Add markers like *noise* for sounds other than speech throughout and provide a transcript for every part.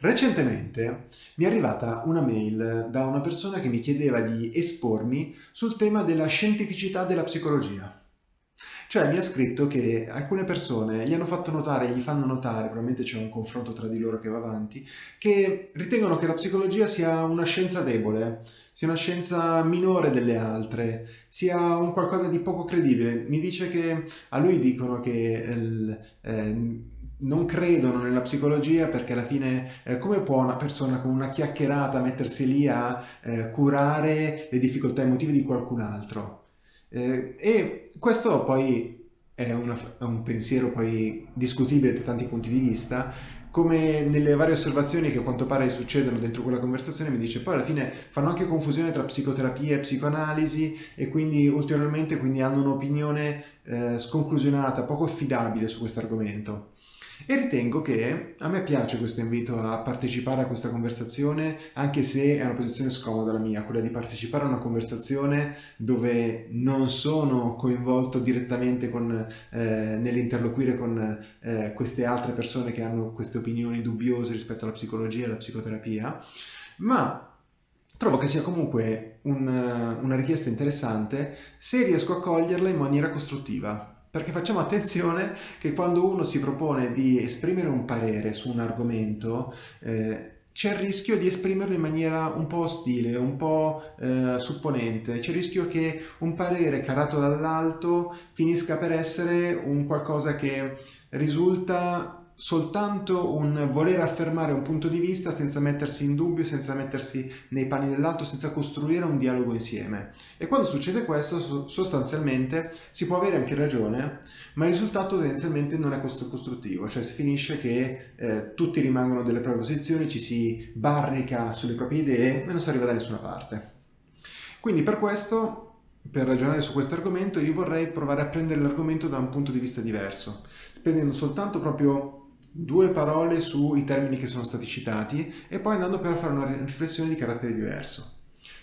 Recentemente mi è arrivata una mail da una persona che mi chiedeva di espormi sul tema della scientificità della psicologia. Cioè mi ha scritto che alcune persone gli hanno fatto notare, gli fanno notare, probabilmente c'è un confronto tra di loro che va avanti, che ritengono che la psicologia sia una scienza debole, sia una scienza minore delle altre, sia un qualcosa di poco credibile. Mi dice che a lui dicono che... Eh, non credono nella psicologia perché alla fine eh, come può una persona con una chiacchierata mettersi lì a eh, curare le difficoltà emotive di qualcun altro? Eh, e questo poi è, una, è un pensiero poi discutibile da tanti punti di vista, come nelle varie osservazioni che a quanto pare succedono dentro quella conversazione mi dice poi alla fine fanno anche confusione tra psicoterapia e psicoanalisi e quindi ulteriormente quindi hanno un'opinione eh, sconclusionata, poco affidabile su questo argomento. E ritengo che a me piace questo invito a partecipare a questa conversazione, anche se è una posizione scomoda la mia, quella di partecipare a una conversazione dove non sono coinvolto direttamente con, eh, nell'interloquire con eh, queste altre persone che hanno queste opinioni dubbiose rispetto alla psicologia e alla psicoterapia, ma trovo che sia comunque un, una richiesta interessante se riesco a coglierla in maniera costruttiva perché facciamo attenzione che quando uno si propone di esprimere un parere su un argomento eh, c'è il rischio di esprimerlo in maniera un po' ostile, un po' eh, supponente, c'è il rischio che un parere carato dall'alto finisca per essere un qualcosa che risulta soltanto un voler affermare un punto di vista senza mettersi in dubbio, senza mettersi nei panni dell'altro, senza costruire un dialogo insieme. E quando succede questo, sostanzialmente si può avere anche ragione, ma il risultato tendenzialmente non è costruttivo, cioè si finisce che eh, tutti rimangono delle proprie posizioni, ci si barrica sulle proprie idee e non si arriva da nessuna parte. Quindi per questo per ragionare su questo argomento io vorrei provare a prendere l'argomento da un punto di vista diverso, spendendo soltanto proprio due parole sui termini che sono stati citati e poi andando per fare una riflessione di carattere diverso.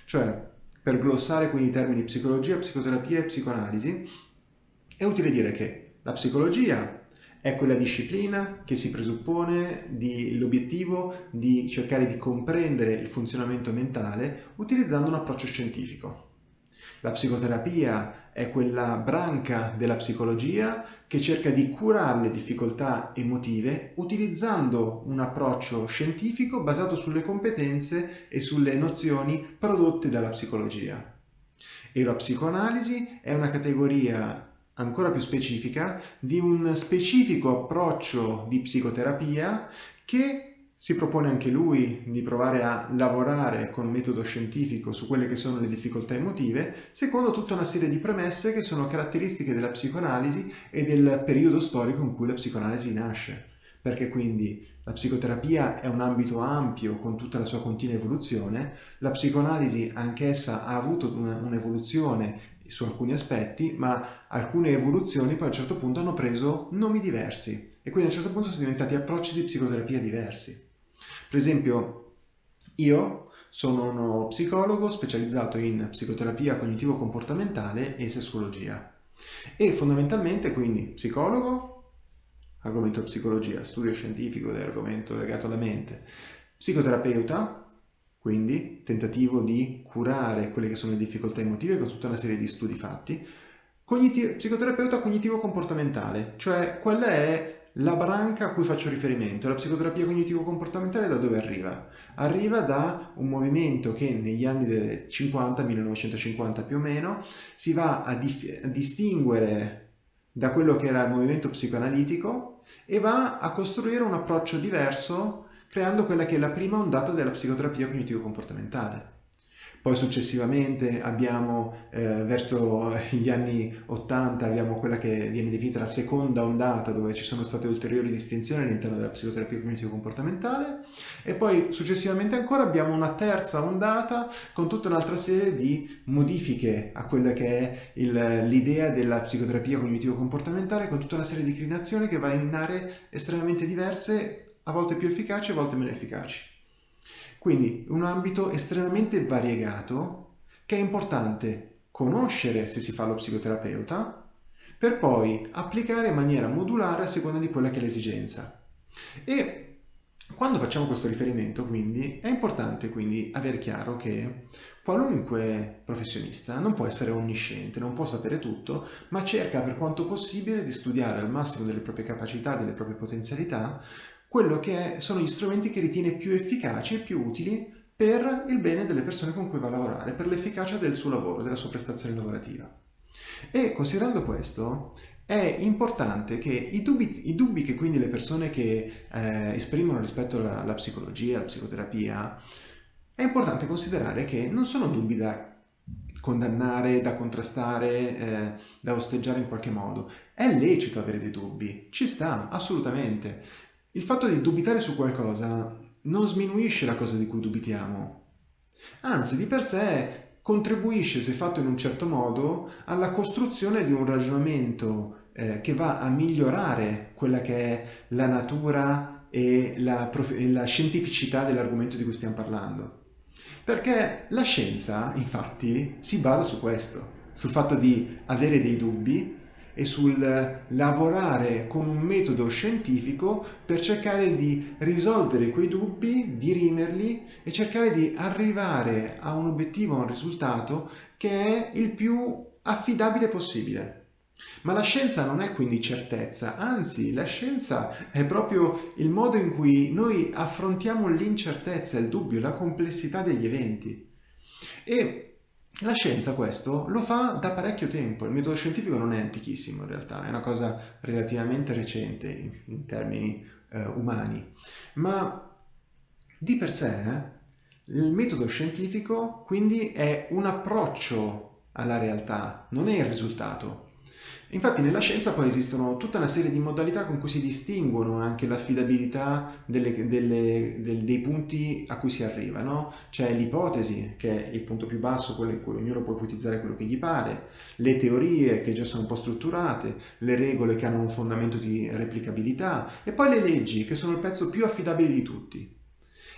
Cioè, per glossare quindi i termini psicologia, psicoterapia e psicoanalisi, è utile dire che la psicologia è quella disciplina che si presuppone l'obiettivo di cercare di comprendere il funzionamento mentale utilizzando un approccio scientifico. La psicoterapia è quella branca della psicologia che cerca di curare le difficoltà emotive utilizzando un approccio scientifico basato sulle competenze e sulle nozioni prodotte dalla psicologia. E la psicoanalisi è una categoria ancora più specifica di un specifico approccio di psicoterapia che si propone anche lui di provare a lavorare con metodo scientifico su quelle che sono le difficoltà emotive, secondo tutta una serie di premesse che sono caratteristiche della psicoanalisi e del periodo storico in cui la psicoanalisi nasce. Perché quindi la psicoterapia è un ambito ampio con tutta la sua continua evoluzione, la psicoanalisi anch'essa ha avuto un'evoluzione su alcuni aspetti, ma alcune evoluzioni poi a un certo punto hanno preso nomi diversi e quindi a un certo punto sono diventati approcci di psicoterapia diversi. Per esempio, io sono uno psicologo specializzato in psicoterapia cognitivo-comportamentale e sessuologia. E fondamentalmente quindi psicologo, argomento psicologia, studio scientifico dell'argomento legato alla mente, psicoterapeuta, quindi tentativo di curare quelle che sono le difficoltà emotive con tutta una serie di studi fatti, Cognitivo, psicoterapeuta cognitivo-comportamentale, cioè quella è la branca a cui faccio riferimento, la psicoterapia cognitivo-comportamentale, da dove arriva? Arriva da un movimento che negli anni 50, 1950 più o meno, si va a, a distinguere da quello che era il movimento psicoanalitico e va a costruire un approccio diverso creando quella che è la prima ondata della psicoterapia cognitivo-comportamentale. Poi successivamente abbiamo, eh, verso gli anni 80, abbiamo quella che viene definita la seconda ondata, dove ci sono state ulteriori distinzioni all'interno della psicoterapia cognitivo-comportamentale, e poi successivamente ancora abbiamo una terza ondata con tutta un'altra serie di modifiche a quella che è l'idea della psicoterapia cognitivo-comportamentale, con tutta una serie di declinazioni che va in aree estremamente diverse, a volte più efficaci, a volte meno efficaci. Quindi un ambito estremamente variegato che è importante conoscere se si fa lo psicoterapeuta per poi applicare in maniera modulare a seconda di quella che è l'esigenza. E quando facciamo questo riferimento, quindi, è importante quindi avere chiaro che qualunque professionista non può essere onnisciente, non può sapere tutto, ma cerca per quanto possibile di studiare al massimo delle proprie capacità, delle proprie potenzialità, quello che sono gli strumenti che ritiene più efficaci e più utili per il bene delle persone con cui va a lavorare, per l'efficacia del suo lavoro, della sua prestazione lavorativa. E considerando questo, è importante che i dubbi, i dubbi che quindi le persone che eh, esprimono rispetto alla, alla psicologia, alla psicoterapia, è importante considerare che non sono dubbi da condannare, da contrastare, eh, da osteggiare in qualche modo. È lecito avere dei dubbi, ci sta, assolutamente. Il fatto di dubitare su qualcosa non sminuisce la cosa di cui dubitiamo. Anzi, di per sé contribuisce, se fatto in un certo modo, alla costruzione di un ragionamento eh, che va a migliorare quella che è la natura e la, e la scientificità dell'argomento di cui stiamo parlando. Perché la scienza, infatti, si basa su questo, sul fatto di avere dei dubbi e sul lavorare con un metodo scientifico per cercare di risolvere quei dubbi, dirimerli e cercare di arrivare a un obiettivo, a un risultato che è il più affidabile possibile. Ma la scienza non è quindi certezza, anzi la scienza è proprio il modo in cui noi affrontiamo l'incertezza, il dubbio, la complessità degli eventi. E la scienza questo lo fa da parecchio tempo, il metodo scientifico non è antichissimo in realtà, è una cosa relativamente recente in, in termini eh, umani, ma di per sé eh, il metodo scientifico quindi è un approccio alla realtà, non è il risultato. Infatti nella scienza poi esistono tutta una serie di modalità con cui si distinguono anche l'affidabilità dei punti a cui si arriva. No? C'è l'ipotesi, che è il punto più basso, quello in cui ognuno può ipotizzare quello che gli pare, le teorie che già sono un po' strutturate, le regole che hanno un fondamento di replicabilità e poi le leggi che sono il pezzo più affidabile di tutti.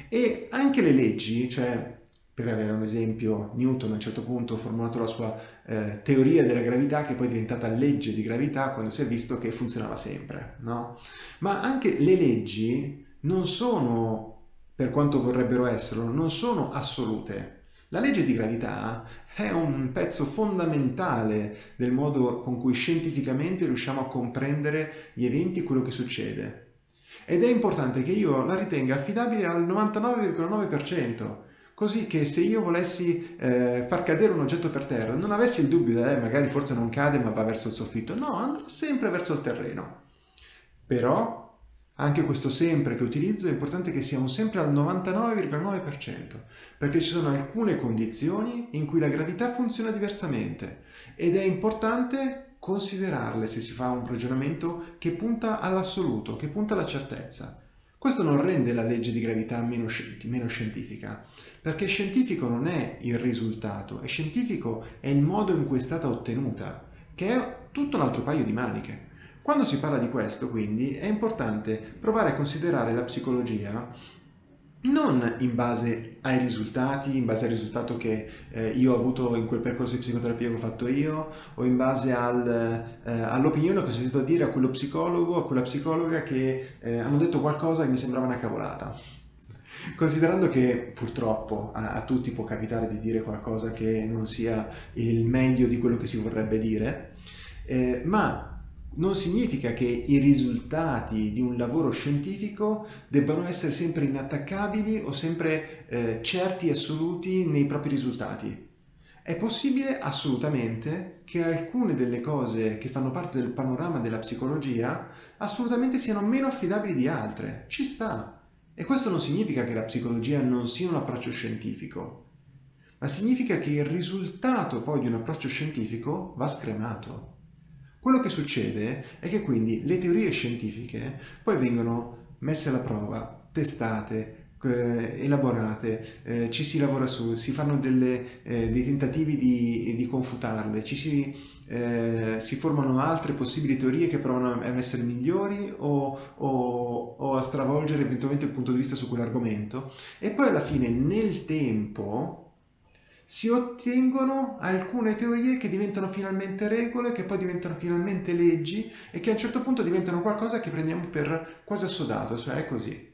E anche le leggi, cioè per avere un esempio, Newton a un certo punto ha formulato la sua eh, teoria della gravità che poi è diventata legge di gravità quando si è visto che funzionava sempre, no? Ma anche le leggi non sono, per quanto vorrebbero esserlo, non sono assolute. La legge di gravità è un pezzo fondamentale del modo con cui scientificamente riusciamo a comprendere gli eventi e quello che succede. Ed è importante che io la ritenga affidabile al 99,9%, così che se io volessi eh, far cadere un oggetto per terra non avessi il dubbio eh, magari forse non cade ma va verso il soffitto, no, andrà sempre verso il terreno. Però anche questo sempre che utilizzo è importante che sia un sempre al 99,9% perché ci sono alcune condizioni in cui la gravità funziona diversamente ed è importante considerarle se si fa un ragionamento che punta all'assoluto, che punta alla certezza. Questo non rende la legge di gravità meno, meno, scientifica, perché scientifico non è il risultato, è scientifico è il modo in cui è stata ottenuta, che è tutto un altro paio di maniche. Quando si parla di questo, quindi, è importante provare a considerare la psicologia non in base ai risultati, in base al risultato che eh, io ho avuto in quel percorso di psicoterapia che ho fatto io, o in base al, eh, all'opinione che ho sentito dire a quello psicologo, a quella psicologa che eh, hanno detto qualcosa che mi sembrava una cavolata. Considerando che purtroppo a, a tutti può capitare di dire qualcosa che non sia il meglio di quello che si vorrebbe dire, eh, ma non significa che i risultati di un lavoro scientifico debbano essere sempre inattaccabili o sempre eh, certi e assoluti nei propri risultati. È possibile assolutamente che alcune delle cose che fanno parte del panorama della psicologia assolutamente siano meno affidabili di altre. Ci sta. E questo non significa che la psicologia non sia un approccio scientifico, ma significa che il risultato poi di un approccio scientifico va scremato. Quello che succede è che quindi le teorie scientifiche poi vengono messe alla prova, testate, eh, elaborate, eh, ci si lavora su, si fanno delle, eh, dei tentativi di, di, confutarle, ci si, eh, si, formano altre possibili teorie che provano a essere migliori o, o, o a stravolgere eventualmente il punto di vista su quell'argomento. E poi alla fine nel tempo si ottengono alcune teorie che diventano finalmente regole, che poi diventano finalmente leggi e che a un certo punto diventano qualcosa che prendiamo per quasi assodato, cioè è così.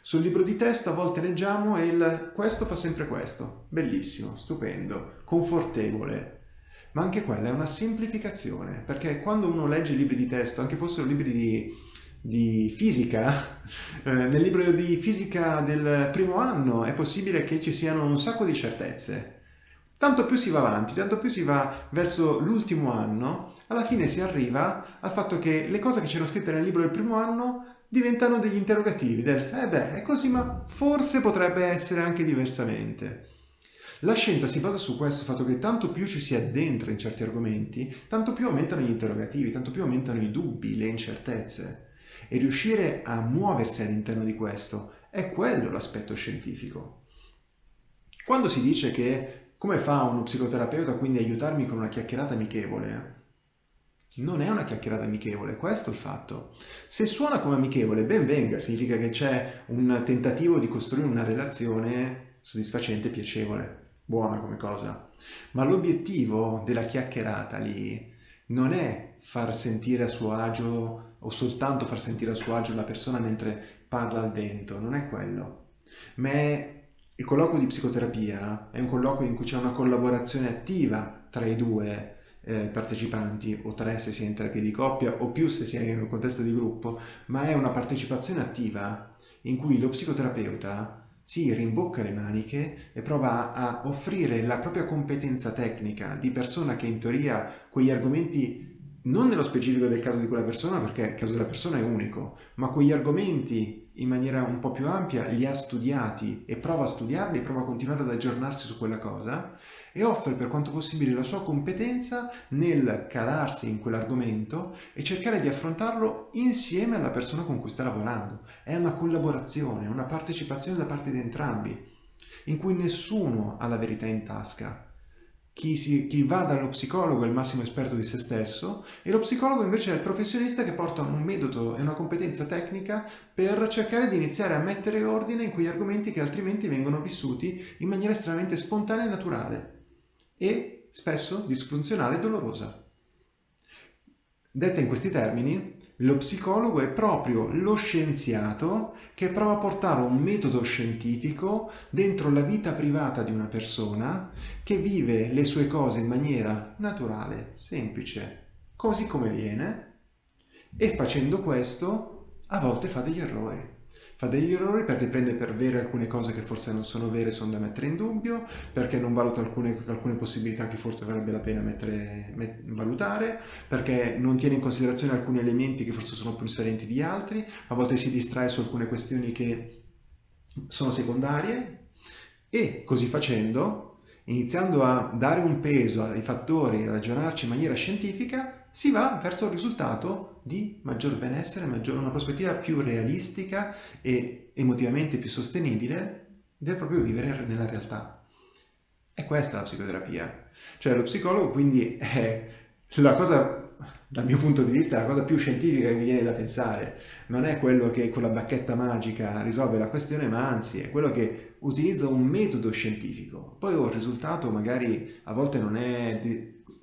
Sul libro di testo a volte leggiamo il questo fa sempre questo. Bellissimo, stupendo, confortevole. Ma anche quella è una semplificazione, perché quando uno legge libri di testo, anche fossero libri di, di fisica, *laughs* eh, nel libro di fisica del primo anno è possibile che ci siano un sacco di certezze. Tanto più si va avanti, tanto più si va verso l'ultimo anno, alla fine si arriva al fatto che le cose che c'erano scritte nel libro del primo anno diventano degli interrogativi del eh beh, è così, ma forse potrebbe essere anche diversamente. La scienza si basa su questo fatto che tanto più ci si addentra in certi argomenti, tanto più aumentano gli interrogativi, tanto più aumentano i dubbi, le incertezze. E riuscire a muoversi all'interno di questo è quello l'aspetto scientifico. Quando si dice che come fa uno psicoterapeuta quindi aiutarmi con una chiacchierata amichevole, non è una chiacchierata amichevole, questo è il fatto. Se suona come amichevole, ben venga, significa che c'è un tentativo di costruire una relazione soddisfacente piacevole, buona come cosa. Ma l'obiettivo della chiacchierata lì non è far sentire a suo agio o soltanto far sentire a suo agio la persona mentre parla al vento, non è quello. Ma è il colloquio di psicoterapia, è un colloquio in cui c'è una collaborazione attiva tra i due eh, partecipanti, o tre se si è in terapia di coppia, o più se si è in un contesto di gruppo, ma è una partecipazione attiva in cui lo psicoterapeuta si rimbocca le maniche e prova a offrire la propria competenza tecnica di persona che in teoria quegli argomenti non nello specifico del caso di quella persona, perché il caso della persona è unico, ma quegli argomenti in maniera un po' più ampia li ha studiati e prova a studiarli prova a continuare ad aggiornarsi su quella cosa e offre per quanto possibile la sua competenza nel calarsi in quell'argomento e cercare di affrontarlo insieme alla persona con cui sta lavorando. È una collaborazione, una partecipazione da parte di entrambi, in cui nessuno ha la verità in tasca, chi, si, chi, va dallo psicologo è il massimo esperto di se stesso e lo psicologo invece è il professionista che porta un metodo e una competenza tecnica per cercare di iniziare a mettere ordine in quegli argomenti che altrimenti vengono vissuti in maniera estremamente spontanea e naturale e spesso disfunzionale e dolorosa. Detta in questi termini, lo psicologo è proprio lo scienziato che prova a portare un metodo scientifico dentro la vita privata di una persona che vive le sue cose in maniera naturale, semplice, così come viene, e facendo questo a volte fa degli errori fa degli errori perché prende per vere alcune cose che forse non sono vere, sono da mettere in dubbio, perché non valuta alcune, alcune possibilità che forse varrebbe la pena mettere, met, valutare, perché non tiene in considerazione alcuni elementi che forse sono più salienti di altri, a volte si distrae su alcune questioni che sono secondarie e così facendo, iniziando a dare un peso ai fattori, a ragionarci in maniera scientifica, si va verso il risultato di maggior benessere, maggior, una prospettiva più realistica e emotivamente più sostenibile del proprio vivere nella realtà. E questa è la psicoterapia. Cioè lo psicologo quindi *laughs* è la cosa, dal mio punto di vista, la cosa più scientifica che mi viene da pensare. Non è quello che con la bacchetta magica risolve la questione, ma anzi è quello che utilizza un metodo scientifico. Poi oh, il risultato magari a volte non è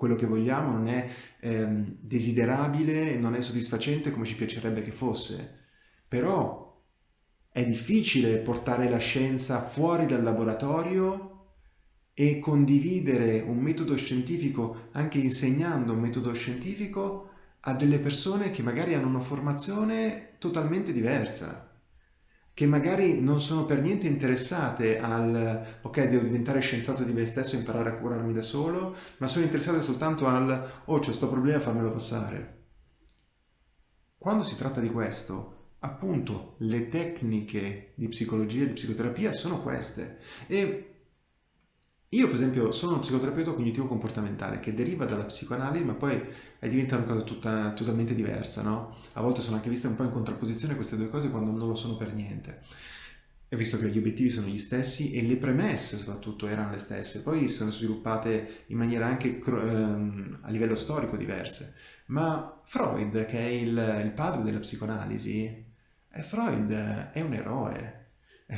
quello che vogliamo, non è ehm, desiderabile, non è soddisfacente come ci piacerebbe che fosse. Però è difficile portare la scienza fuori dal laboratorio e condividere un metodo scientifico, anche insegnando un metodo scientifico, a delle persone che magari hanno una formazione totalmente diversa che magari non sono per niente interessate al ok devo diventare scienziato di me stesso e imparare a curarmi da solo, ma sono interessate soltanto al oh c'è sto problema fammelo passare. Quando si tratta di questo, appunto le tecniche di psicologia e di psicoterapia sono queste e io per esempio sono uno psicoterapeuta cognitivo-comportamentale che deriva dalla psicoanalisi ma poi diventa una cosa tutta, totalmente diversa, no? A volte sono anche viste un po' in contrapposizione queste due cose quando non lo sono per niente. E visto che gli obiettivi sono gli stessi e le premesse soprattutto erano le stesse, poi sono sviluppate in maniera anche ehm, a livello storico diverse. Ma Freud, che è il, il padre della psicoanalisi, eh, Freud è un eroe,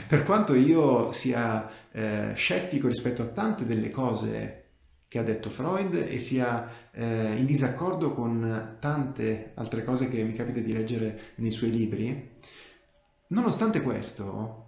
per quanto io sia eh, scettico rispetto a tante delle cose che ha detto Freud e sia eh, in disaccordo con tante altre cose che mi capita di leggere nei suoi libri, Nonostante questo,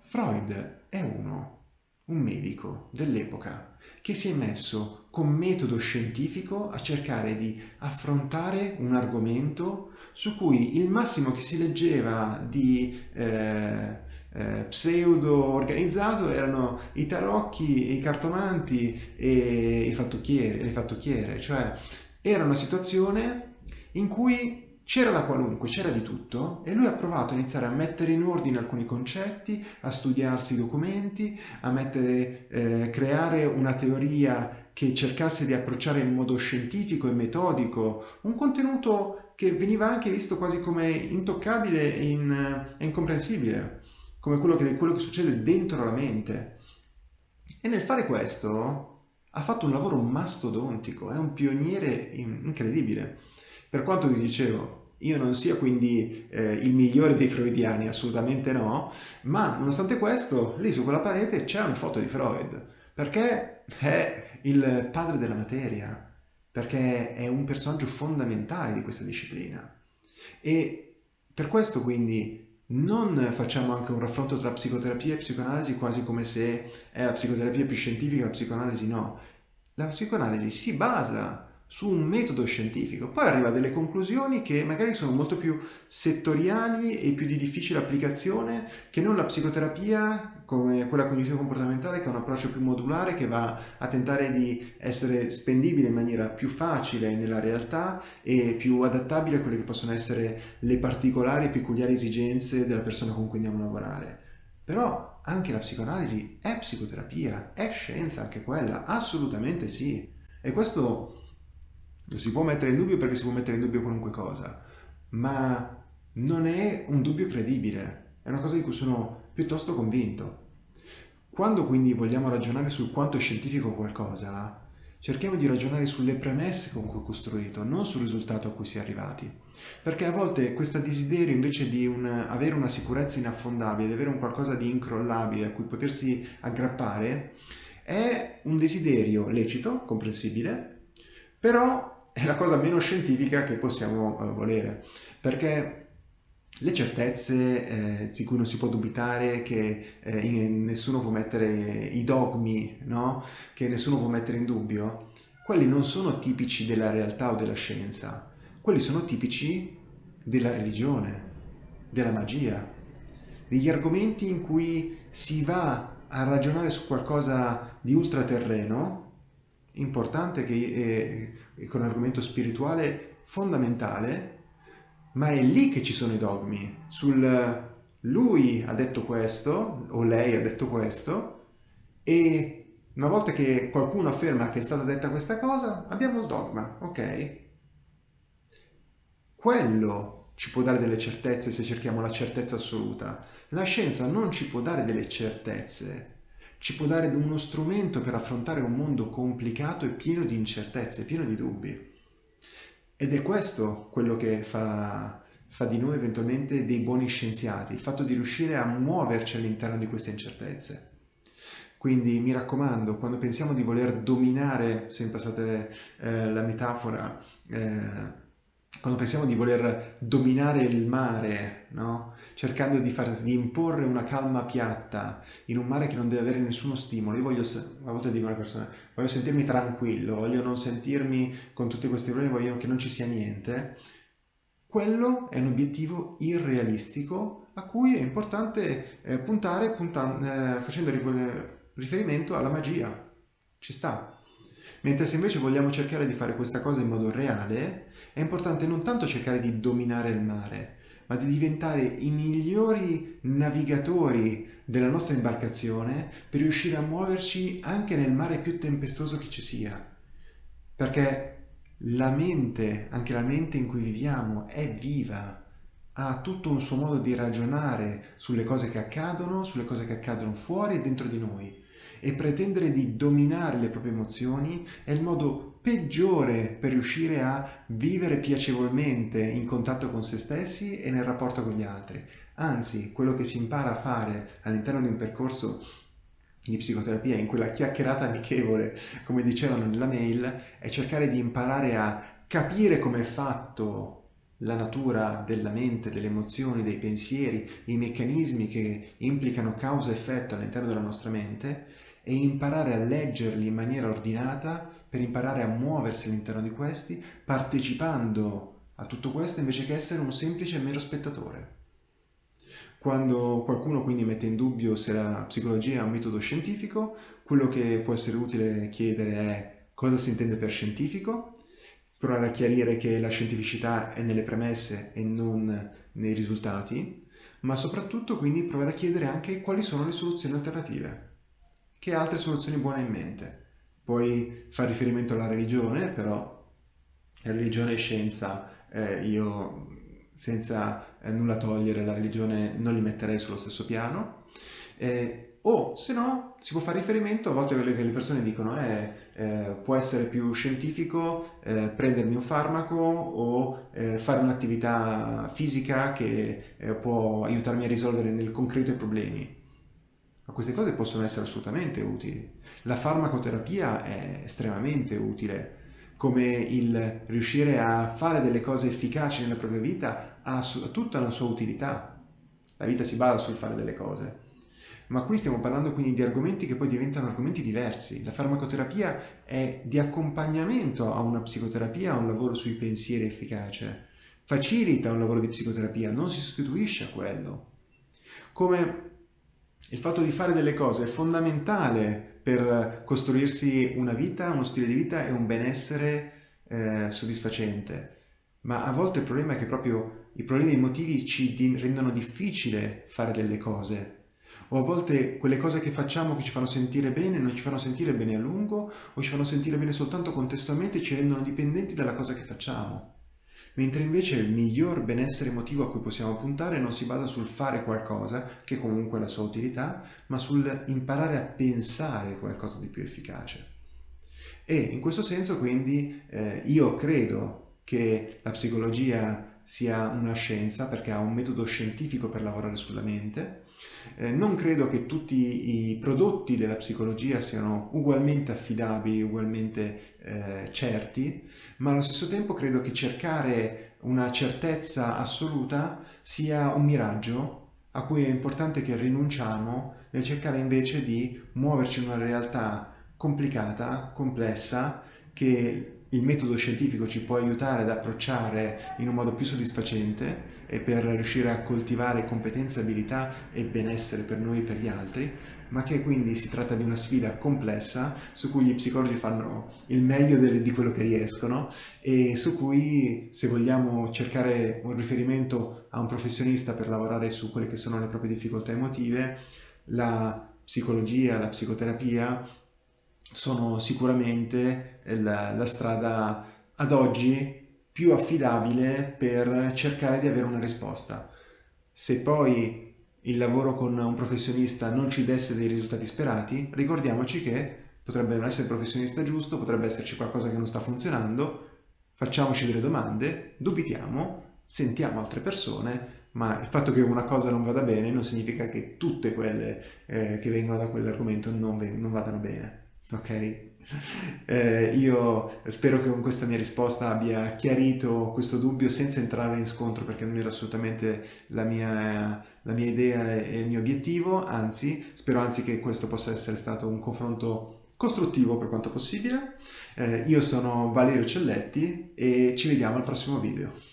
Freud è uno, un medico dell'epoca, che si è messo con metodo scientifico a cercare di affrontare un argomento su cui il massimo che si leggeva di eh, eh, pseudo organizzato erano i tarocchi, i cartomanti e i fattucchiere, le fattucchiere, cioè era una situazione in cui c'era da qualunque, c'era di tutto e lui ha provato a iniziare a mettere in ordine alcuni concetti, a studiarsi i documenti, a mettere, eh, creare una teoria che cercasse di approcciare in modo scientifico e metodico un contenuto che veniva anche visto quasi come intoccabile e, in, e incomprensibile, come quello che, quello che succede dentro la mente. E nel fare questo ha fatto un lavoro mastodontico, è un pioniere incredibile. Per quanto vi dicevo, io non sia quindi eh, il migliore dei freudiani, assolutamente no, ma nonostante questo, lì su quella parete c'è una foto di Freud, perché è il padre della materia, perché è un personaggio fondamentale di questa disciplina. E per questo quindi non facciamo anche un raffronto tra psicoterapia e psicoanalisi quasi come se è la psicoterapia più scientifica la psicoanalisi no. La psicoanalisi si basa su un metodo scientifico, poi arriva a delle conclusioni che magari sono molto più settoriali e più di difficile applicazione che non la psicoterapia come quella cognitivo-comportamentale che è un approccio più modulare che va a tentare di essere spendibile in maniera più facile nella realtà e più adattabile a quelle che possono essere le particolari e peculiari esigenze della persona con cui andiamo a lavorare. Però anche la psicoanalisi è psicoterapia, è scienza anche quella, assolutamente sì. E questo lo si può mettere in dubbio perché si può mettere in dubbio qualunque cosa, ma non è un dubbio credibile, è una cosa di cui sono piuttosto convinto. Quando quindi vogliamo ragionare sul quanto è scientifico qualcosa, cerchiamo di ragionare sulle premesse con cui è costruito, non sul risultato a cui si è arrivati. Perché a volte questo desiderio invece di un, avere una sicurezza inaffondabile, di avere un qualcosa di incrollabile a cui potersi aggrappare, è un desiderio lecito, comprensibile, però è la cosa meno scientifica che possiamo uh, volere, perché le certezze eh, di cui non si può dubitare, che eh, nessuno può mettere i dogmi, no? che nessuno può mettere in dubbio, quelli non sono tipici della realtà o della scienza, quelli sono tipici della religione, della magia, degli argomenti in cui si va a ragionare su qualcosa di ultraterreno, importante che è, con un argomento spirituale fondamentale, ma è lì che ci sono i dogmi, sul lui ha detto questo o lei ha detto questo e una volta che qualcuno afferma che è stata detta questa cosa, abbiamo il dogma, ok? Quello ci può dare delle certezze se cerchiamo la certezza assoluta. La scienza non ci può dare delle certezze, ci può dare uno strumento per affrontare un mondo complicato e pieno di incertezze, pieno di dubbi. Ed è questo quello che fa, fa di noi eventualmente dei buoni scienziati, il fatto di riuscire a muoverci all'interno di queste incertezze. Quindi mi raccomando, quando pensiamo di voler dominare, se mi passate eh, la metafora, eh, quando pensiamo di voler dominare il mare, no? Cercando di, far, di, imporre una calma piatta in un mare che non deve avere nessuno stimolo, io voglio, a volte dico alle persone, voglio sentirmi tranquillo, voglio non sentirmi con tutti questi problemi, voglio che non ci sia niente, quello è un obiettivo irrealistico a cui è importante eh, puntare punta, eh, facendo riferimento alla magia. Ci sta, Mentre se invece vogliamo cercare di fare questa cosa in modo reale, è importante non tanto cercare di dominare il mare, ma di diventare i migliori navigatori della nostra imbarcazione per riuscire a muoverci anche nel mare più tempestoso che ci sia. Perché la mente, anche la mente in cui viviamo, è viva, ha tutto un suo modo di ragionare sulle cose che accadono, sulle cose che accadono fuori e dentro di noi e pretendere di dominare le proprie emozioni è il modo peggiore per riuscire a vivere piacevolmente in contatto con se stessi e nel rapporto con gli altri. Anzi, quello che si impara a fare all'interno di un percorso di psicoterapia, in quella chiacchierata amichevole, come dicevano nella mail, è cercare di imparare a capire come è fatto la natura della mente, delle emozioni, dei pensieri, i meccanismi che implicano causa-effetto all'interno della nostra mente e imparare a leggerli in maniera ordinata per imparare a muoversi all'interno di questi, partecipando a tutto questo invece che essere un semplice e mero spettatore. Quando qualcuno quindi mette in dubbio se la psicologia è un metodo scientifico, quello che può essere utile chiedere è cosa si intende per scientifico, provare a chiarire che la scientificità è nelle premesse e non nei risultati, ma soprattutto quindi provare a chiedere anche quali sono le soluzioni alternative. Che altre soluzioni buone in mente? Puoi fare riferimento alla religione, però religione e scienza eh, io senza eh, nulla togliere la religione non li metterei sullo stesso piano. Eh, o se no si può fare riferimento a volte quello che le persone dicono è eh, eh, può essere più scientifico eh, prendermi un farmaco o fare un'attività fisica che può aiutarmi a risolvere nel concreto i problemi. Ma queste cose possono essere assolutamente utili. La farmacoterapia è estremamente utile come il riuscire a fare delle cose efficaci nella propria vita ha tutta la sua utilità. La vita si basa sul fare delle cose. Ma qui stiamo parlando quindi di argomenti che poi diventano argomenti diversi. La farmacoterapia è di accompagnamento a una psicoterapia, a un lavoro sui pensieri efficace. Facilita un lavoro di psicoterapia, non si sostituisce a quello. Come il fatto di fare delle cose è fondamentale per costruirsi una vita, uno stile di vita e un benessere eh, soddisfacente. Ma a volte il problema è che proprio i problemi emotivi ci rendono difficile fare delle cose. O a volte quelle cose che facciamo che ci fanno sentire bene non ci fanno sentire bene a lungo o ci fanno sentire bene soltanto contestualmente e ci rendono dipendenti dalla cosa che facciamo mentre invece il miglior benessere emotivo a cui possiamo puntare non si basa sul fare qualcosa, che comunque ha la sua utilità, ma sul imparare a pensare qualcosa di più efficace. E in questo senso quindi eh, io credo che la psicologia sia una scienza perché ha un metodo scientifico per lavorare sulla mente. Eh, non credo che tutti i prodotti della psicologia siano ugualmente affidabili, ugualmente eh, certi, ma allo stesso tempo credo che cercare una certezza assoluta sia un miraggio a cui è importante che rinunciamo nel cercare invece di muoverci in una realtà complicata, complessa, che il metodo scientifico ci può aiutare ad approcciare in un modo più soddisfacente e per riuscire a coltivare competenze, abilità e benessere per noi e per gli altri, ma che quindi si tratta di una sfida complessa su cui gli psicologi fanno il meglio di quello che riescono e su cui se vogliamo cercare un riferimento a un professionista per lavorare su quelle che sono le proprie difficoltà emotive, la psicologia, la psicoterapia sono sicuramente la, la strada ad oggi più affidabile per cercare di avere una risposta. Se poi il lavoro con un professionista non ci desse dei risultati sperati, ricordiamoci che potrebbe non essere il professionista giusto, potrebbe esserci qualcosa che non sta funzionando, facciamoci delle domande, dubitiamo, sentiamo altre persone, ma il fatto che una cosa non vada bene non significa che tutte quelle eh, che vengono da quell'argomento non, non vadano bene ok? Eh, io spero che con questa mia risposta abbia chiarito questo dubbio senza entrare in scontro perché non era assolutamente la mia, la mia idea e il mio obiettivo, anzi spero anzi che questo possa essere stato un confronto costruttivo per quanto possibile. Eh, io sono Valerio Celletti e ci vediamo al prossimo video.